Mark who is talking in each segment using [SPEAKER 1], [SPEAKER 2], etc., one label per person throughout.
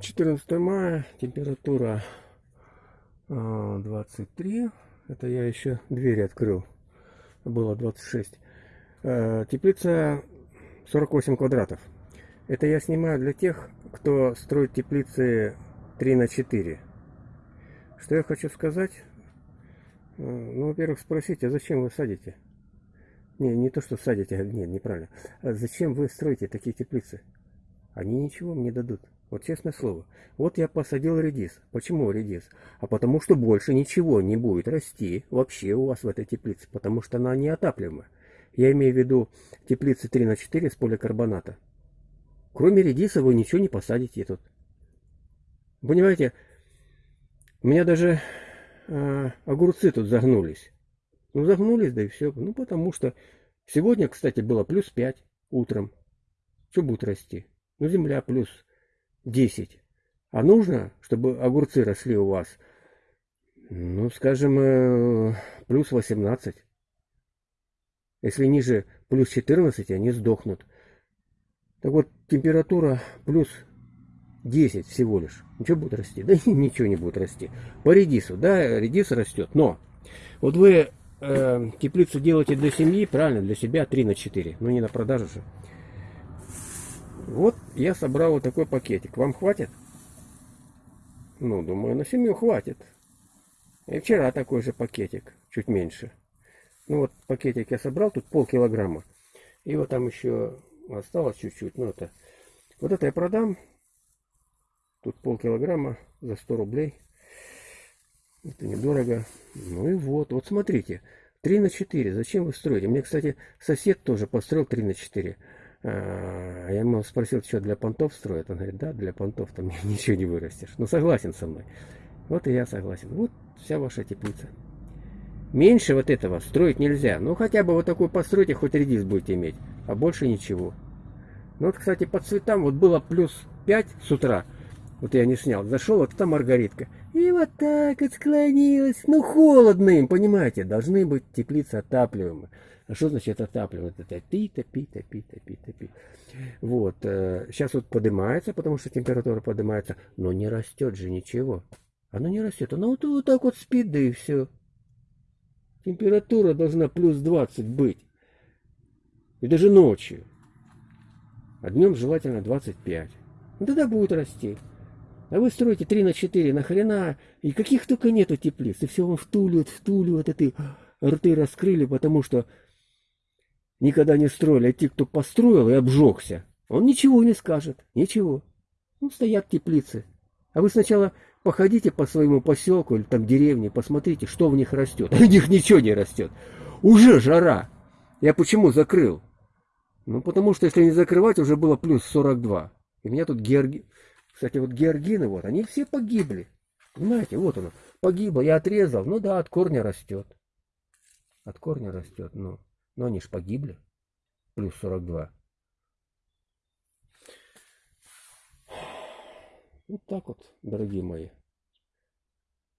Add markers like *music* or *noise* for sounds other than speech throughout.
[SPEAKER 1] 14 мая, температура а, 23. Это я еще двери открыл. Было 26. А, Теплица 48 квадратов. Это я снимаю для тех, кто строит теплицы 3 на 4. Что я хочу сказать? А, Ну, во-первых, спросите, а зачем вы садите? Не, не то, что садите, а, нет, неправильно. А зачем вы строите такие теплицы? Они ничего мне дадут. Вот честное слово. Вот я посадил редис. Почему редис? А потому что больше ничего не будет расти вообще у вас в этой теплице, потому что она неотапливаемая. Я имею в виду теплицы 3 на 4 с поликарбоната. Кроме редиса вы ничего не посадите тут. Понимаете, у меня даже э, огурцы тут загнулись. Ну, загнулись, да и все. Ну, потому что сегодня, кстати, было плюс 5 утром. Что будет расти? Ну, земля плюс 10. А нужно, чтобы огурцы росли у вас, ну, скажем, э, плюс 18. Если ниже плюс 14, они сдохнут. Так вот, температура плюс 10 всего лишь. Ничего будет расти? Да ничего не будет расти. По редису, да, редис растет. Но вот вы э, теплицу делаете для семьи, правильно, для себя 3 на 4. Но не на продажу же. Вот я собрал вот такой пакетик. Вам хватит? Ну, думаю, на семью хватит. И вчера такой же пакетик, чуть меньше. Ну вот пакетик я собрал, тут полкилограмма. И вот там еще осталось чуть-чуть. Ну это, вот это я продам. Тут полкилограмма за 100 рублей. Это недорого. Ну и вот, вот смотрите. 3 на 4. Зачем вы строите? Мне, кстати, сосед тоже построил 3 на 4. А, я ему спросил, что для понтов строят. Он говорит, да, для понтов там *laughs* ничего не вырастешь. Ну, согласен со мной. Вот и я согласен. Вот вся ваша теплица. Меньше вот этого строить нельзя. Ну, хотя бы вот такой постройте, хоть редис будете иметь. А больше ничего. Ну, вот, кстати, по цветам вот было плюс 5 с утра. Вот я не снял. Зашел, вот там маргаритка. И вот так вот. Ну, холодно им, понимаете. Должны быть теплицы отапливаемые. А что значит отапливать? Это топи, топи, топи, топи, топи. Вот. Сейчас вот поднимается, потому что температура поднимается. Но не растет же ничего. Оно не растет. Оно вот, вот так вот спит, да и все. Температура должна плюс 20 быть. И даже ночью. А днем желательно 25. Ну, тогда будет расти. А вы строите 3 на 4, нахрена? И каких только нету теплиц. И все вам втуливают, втуливают, это и рты раскрыли, потому что никогда не строили. А те, кто построил и обжегся, он ничего не скажет. Ничего. Ну, стоят теплицы. А вы сначала походите по своему поселку или там деревне, посмотрите, что в них растет. А *laughs* у них ничего не растет. Уже жара. Я почему закрыл? Ну, потому что если не закрывать, уже было плюс 42. И меня тут георги... Кстати, вот георгины, вот, они все погибли. Понимаете, вот оно, погибло, я отрезал. Ну да, от корня растет. От корня растет, ну. Но они ж погибли. Плюс 42. Вот так вот, дорогие мои.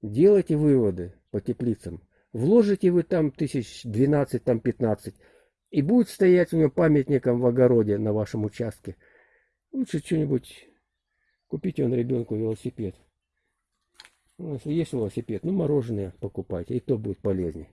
[SPEAKER 1] Делайте выводы по теплицам. Вложите вы там тысяч 12, там 15. И будет стоять у него памятником в огороде на вашем участке. Лучше что-нибудь купите он ребенку велосипед. Ну, если есть велосипед, ну мороженое покупайте, и то будет полезнее.